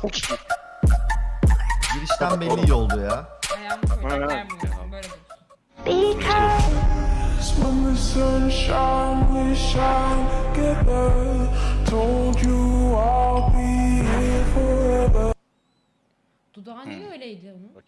Çok iyi. Girişten belli iyi oldu ya. Ayağımı koyacak yer bulmuyorum. Böyle dursun. When the sunshine we shine together, told you I'll be here forever. Dudağı niye öyleydi onun? Uno,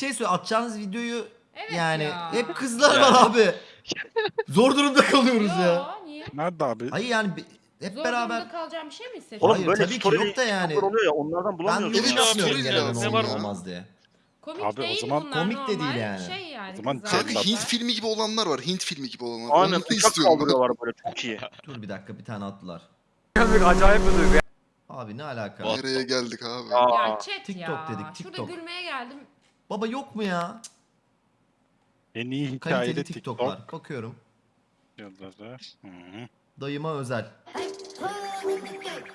şey söyle atacağınız videoyu Evet yani ya. hep kızlar var abi. Zor durumda kalıyoruz ya. Yo, niye? Nerede abi? Hayır yani bi- hep Zor beraber durumda kalacağım bir şey mi hissediyorsun? Oğlum Hayır, böyle tabii ki story yok da yani. oluyor ya onlardan ben bulamıyorsun yorum ya. yapmıyorum stories genelde ya, ne var olmaz diye. Komik Abi o değil zaman- bunlar Komik de normal değil yani. Şey yani. O zaman kızlar Kanka Anladım. Hint filmi gibi olanlar var. Hint filmi gibi olanlar. Aynen Onları uçak istiyorum. kaldırıyorlar böyle çok iyi. Dur bir dakika bir tane attılar. Acayip bir duygu. Abi ne alaka? Nereye geldik abi? Ya chat TikTok ya. dedik, Şurada TikTok. gülmeye geldim. Baba yok mu ya? En iyi Kaliteli hikayeli TikTok TikTok. var. Bakıyorum. Yıldızı. Hı hı. Dayıma özel.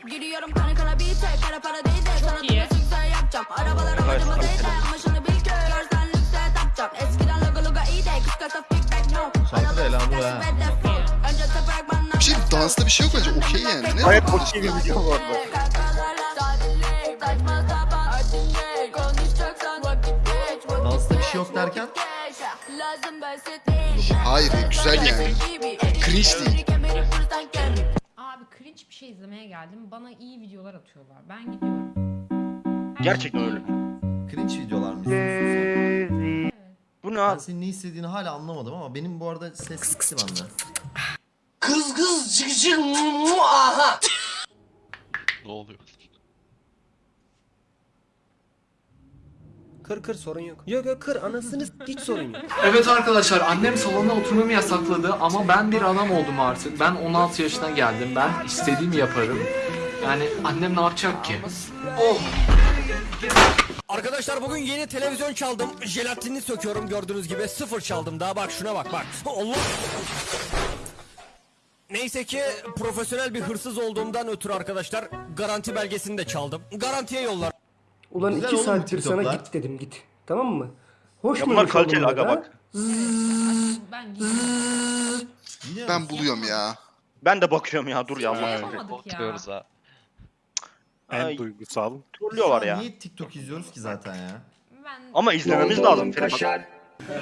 Giriyorum kana kana bir tek Kara para değil de sana iyi. da sükse yapacağım Arabalar amacıma değil de Ama şunu bil ki Görsen lükse tapacağım Eskiden logo logo iyi de Kız kasa feedback no Şarkı da elanı ha. Önce toprak bana Bir şey dansta bir şey yok bence. Okey yani. Ne Gayet okey bir video bu. Saçma derken? Hayır güzel yani. Cringe değil. Abi cringe bir şey izlemeye geldim. Bana iyi videolar atıyorlar. Ben gidiyorum. Gerçekten öyle. Cringe videolar mı izliyorsun. Bu ne Ben abi? senin ne istediğini hala anlamadım ama benim bu arada ses gitti bende. Kız kız cık cık mu aha. Ne oluyor? Kır kır sorun yok. Yok yok kır anasını s- hiç sorun yok. Evet arkadaşlar annem salonda oturmamı yasakladı ama ben bir adam oldum artık. Ben 16 yaşına geldim. Ben istediğimi yaparım. Yani annem ne yapacak ki? Arkadaşlar bugün yeni televizyon çaldım. Jelatinini söküyorum gördüğünüz gibi. Sıfır çaldım daha bak şuna bak bak. Allah. Neyse ki profesyonel bir hırsız olduğumdan ötürü arkadaşlar garanti belgesini de çaldım. Garantiye yollar. Ulan Güzel iki oğlum saattir sana git dedim git. Tamam mı? Hoş Ya mu? bunlar kaliteli aga bak. Ben buluyorum ya. Ben de bakıyorum ya dur ya Allah. Yapamadık ya. ha. En Ay. duygusal. Trollüyorlar ya. Niye TikTok izliyoruz ki zaten ya? Ben Ama izlememiz lazım. Ferhat.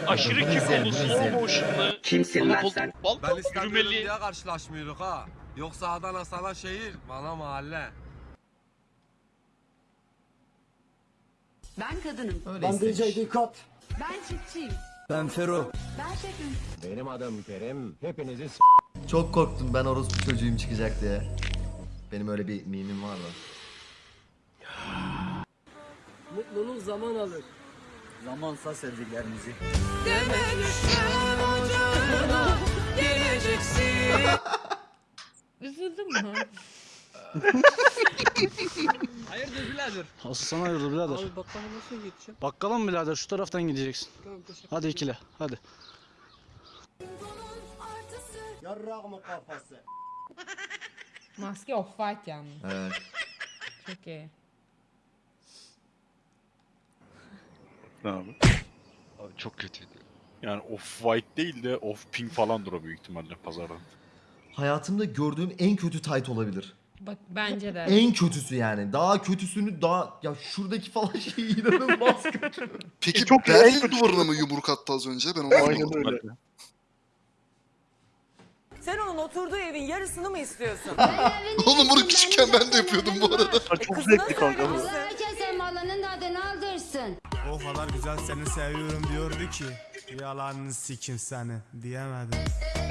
Aşırı Bunu izleyelim, kikolu, bunu slow motion'lı. Kimsin lan sen? Ben İstanbul'um diye karşılaşmıyorduk ha. Yoksa Adana sana şehir, bana mahalle. Ben kadınım Öyle istemiş. dikkat. Ben çiftçiyim Ben Fero. Ben şefim Benim adım Kerim. Hepinizi Çok korktum ben orospu çocuğum çıkacak diye. Benim öyle bir mimim var da. Mutluluk zaman alır. Zamansa sevdiklerimizi. üzüldüm mü? Birader? Asıl sana hayırdır birader. Abi bakkala nasıl gideceğim? Bakkala mı birader? Şu taraftan gideceksin. Hadi ikile. Hadi. Yarrak mı kafası? Maske off white yalnız. Evet. Çok iyi. Ne abi? Abi çok kötüydü. Yani off white değil de off pink falandır o büyük ihtimalle pazarda. Hayatımda gördüğüm en kötü tight olabilir. Bak bence de. En kötüsü yani. Daha kötüsünü daha ya şuradaki falan şey inanılmaz kötü. Peki çok en Berlin kötüsü. duvarına mı yumruk attı az önce? Ben onu anlamadım. öyle. Sen onun oturduğu evin yarısını mı istiyorsun? Oğlum bunu küçükken ben de yapıyordum bu arada. Çok zevkli kanka bu. Herkes malının tadını aldırsın O kadar güzel seni seviyorum diyordu ki. Yalanını sikim seni diyemedim.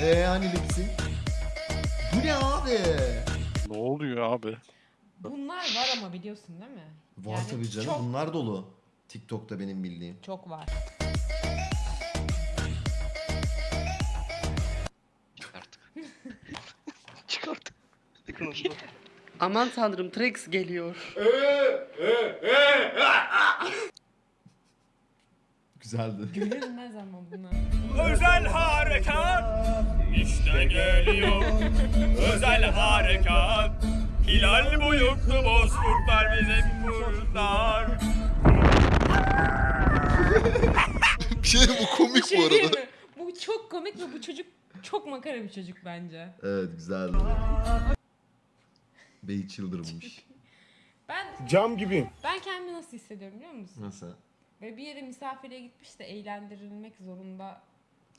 Eee hani Lipsin? Bu ne abi? Ne oluyor abi? Bunlar var ama biliyorsun değil mi? Var Yani tabii canım çok- bunlar dolu. TikTok'ta benim bildiğim. Çok var. Çıkart. Aman tanrım Trex geliyor. Güzeldi. Gülünmez ama buna. Özel harekat işte geliyor. Özel harekat. Hilal boyutlu bozkurtlar bize kurtar. Bir şey diyeyim, bu komik şey bu arada. mi? Bu çok komik ve bu çocuk çok makara bir çocuk bence. Evet güzeldi. Bey çıldırmış. Ben Cam gibi. ben kendimi nasıl hissediyorum biliyor musun? Nasıl? Böyle bir yere misafire gitmiş de eğlendirilmek zorunda.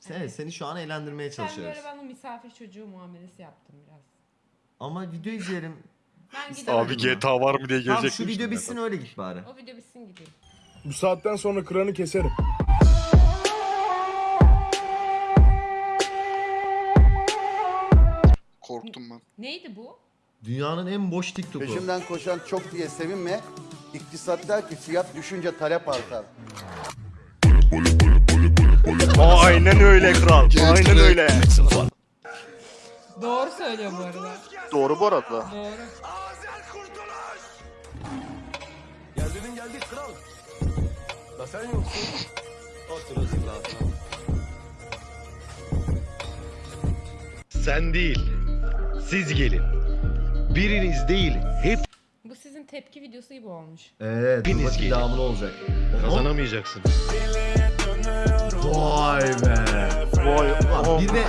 Sen, seni şu an eğlendirmeye Sen çalışıyoruz. böyle bana misafir çocuğu muamelesi yaptın biraz. Ama video izleyelim. Ben. Abi GTA var mı diye Tamam gelecek. şu video bitsin öyle git bari. O video bitsin gideyim. Bu saatten sonra kranı keserim. Korktum ben. Neydi bu? Dünyanın en boş TikTok'u. Peşimden koşan çok diye sevinme. İktisat der ki fiyat düşünce talep artar. Aynen öyle kral. Aynen öyle. Doğru söylüyor bu arada. Doğru bu arada. Doğru. Geldik kral. Da sen yoksun. Otur Sen değil. Siz gelin. Biriniz değil, hep Bu sizin tepki videosu gibi olmuş. Evet, dur bakayım devamı ne olacak. Kazanamayacaksın. Vay be. Vay. Ulan oh, bir ve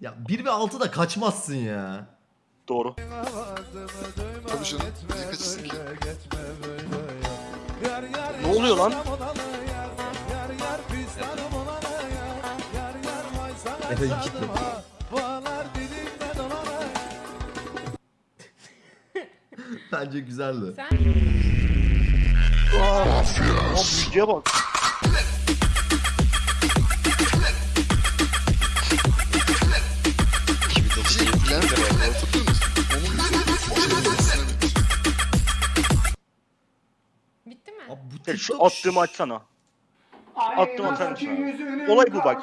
ya bir ve altı da kaçmazsın ya. Doğru. Tabii canım. Niye kaçırsın ki? Ne oluyor lan? Efe kitle. Bence güzeldi. Sen büyücüye bak. Bitti mi? Abi bu Ya şu TikTok attığımı açsana. Attım atar mısın? Olay bu bak.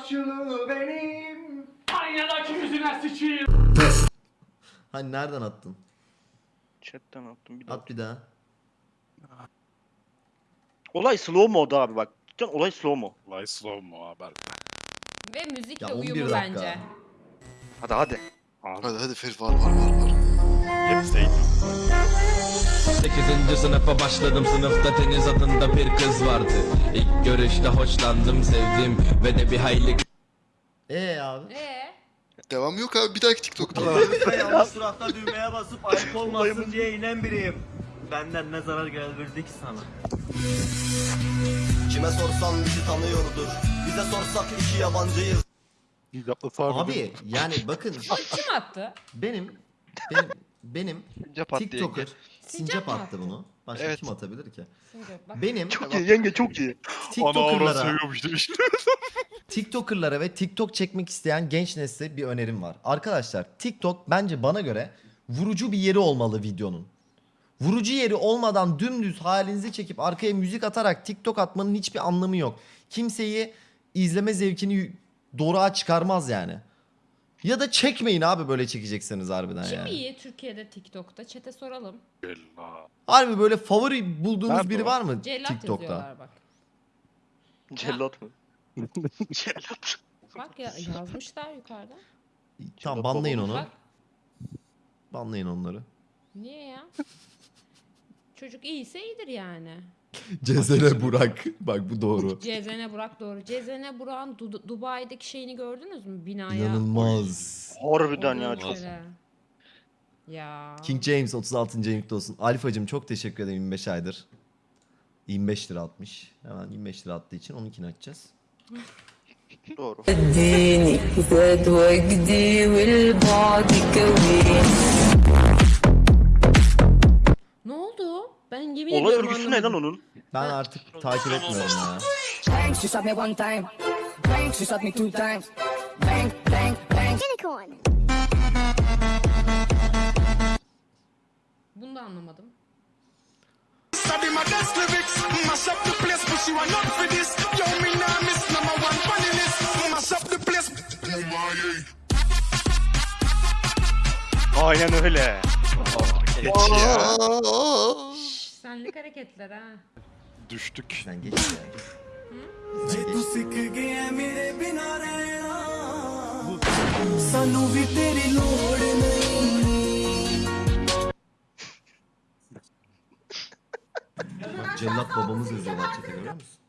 Hani nereden attın? Chatten attım bir daha. At bir daha. Olay slow moda abi bak. Cidden olay slow mo. Lay slow mu haber? Ve müzikle Ya 11 uyumu dakika. bence. Hadi hadi. Hadi hadi Ferit var var var var. Hepsi 8. sınıfa başladım sınıfta Deniz adında bir kız vardı İlk görüşte hoşlandım sevdim ve de bir hayli Ee abi. Ee, Devam yok abi bir dahaki TikTok'ta. yanlış tarafta düğmeye basıp ayıp olmasın diye inen biriyim. Benden ne zarar geldirdi ki sana? Kime sorsan bizi tanıyordur. Bize sorsak iki yabancıyız. Abi yani bakın kim attı? benim benim benim Sincap attı TikToker. Sincap mı attı attı? bunu. Başka Evet. kim atabilir ki? Bak. Benim Çok iyi yenge çok iyi. Ana avrat TikToker'lara seviyormuş demiş. TikToker'lara ve TikTok çekmek isteyen genç nesle bir önerim var. Arkadaşlar TikTok bence bana göre vurucu bir yeri olmalı videonun. Vurucu yeri olmadan dümdüz halinizi çekip arkaya müzik atarak TikTok atmanın hiçbir anlamı yok. Kimseyi izleme zevkini doğruğa çıkarmaz yani. Ya da çekmeyin abi böyle çekecekseniz harbiden Kim yani. iyi Türkiye'de TikTok'ta? Çete soralım. Bella. Harbi böyle favori bulduğunuz Nerede biri o? var mı Cellat TikTok'ta? yazıyorlar bak. Cellat mı? Cellat. Bak ya yazmışlar yukarıda. Tamam banlayın onu. Bak Banlayın onları. niye ya? Çocuk iyiyse iyidir yani. Cezene Burak. Bak bu doğru. Cezene Burak doğru. Cezene Burak'ın Du- Dubai'deki şeyini gördünüz mü? Binaya. İnanılmaz. Harbiden ya çok. Ya. King James 36. aylıkta olsun. Alifacım çok teşekkür ederim 25 aydır. 25 lira atmış. Hemen 25 lira attığı için onunkini açacağız. Doğru. Örgüsü ne lan onun? Ben artık takip etmiyorum ya. Bang, she shot me one time. Bang, she shot me two times. Bang, bang, bang. Unicorn. Bunu da anlamadım. Aynen öyle. Ya. Şş, senlik hareketler ha. Düştük. Sen geç ya. ਜੇ ਤੂੰ ਸਿੱਖ ਗਿਆ ਮੇਰੇ ਬਿਨਾ ਰਹਿਣਾ ਸਾਨੂੰ ਵੀ ਤੇਰੀ ਲੋੜ ਨਹੀਂ Bak cellat babamız yazıyorlar çete görüyor musun?